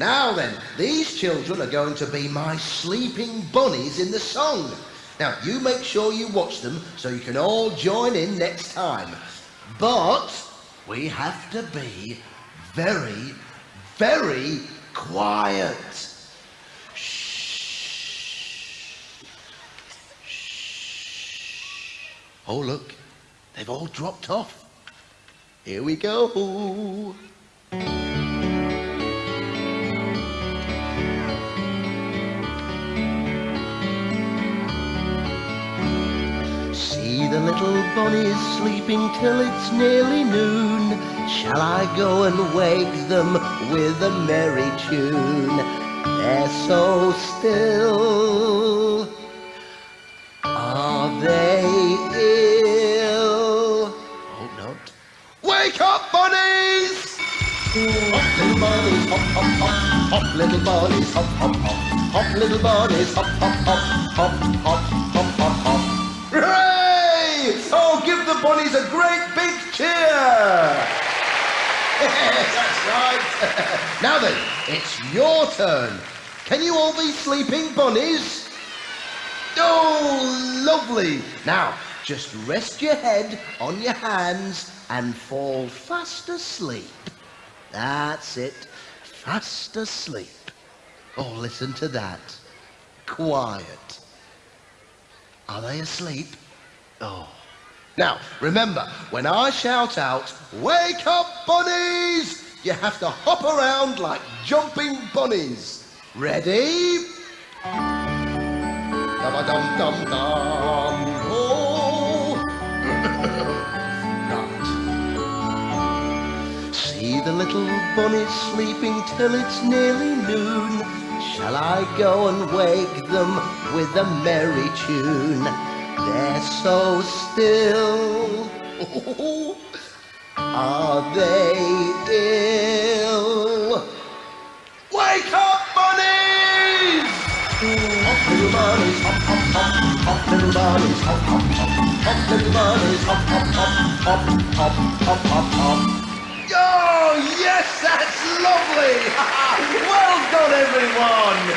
Now then, these children are going to be my sleeping bunnies in the song. Now, you make sure you watch them so you can all join in next time. But we have to be very, very quiet. Shh. Shh. Oh, look, they've all dropped off. Here we go. Little bunnies sleeping till it's nearly noon. Shall I go and wake them with a merry tune? They're so still. Are they ill? Hope not. Wake up, bunnies! Hop, little bunnies, hop, hop, hop. Hop, little bunnies, hop, hop, hop. Hop, little bunnies, hop, hop, hop. Hop, hop, hop, give the bunnies a great big cheer! That's right. now then, it's your turn. Can you all be sleeping bunnies? Oh, lovely. Now, just rest your head on your hands and fall fast asleep. That's it. Fast asleep. Oh, listen to that. Quiet. Are they asleep? Oh. Now, remember, when I shout out, wake up bunnies, you have to hop around like jumping bunnies. Ready? Dum-a-dum-dum-dum. Oh. right. See the little bunnies sleeping till it's nearly noon. Shall I go and wake them with a merry tune? They're so still. Are they ill? Wake up, bunnies! Hop, little bunnies, hop, hop, hop. Hop, little bunnies, hop, hop, hop. Hop, little bunnies, hop, hop, hop. Hop, hop, hop, hop, hop. Oh, yes, that's lovely! well done, everyone!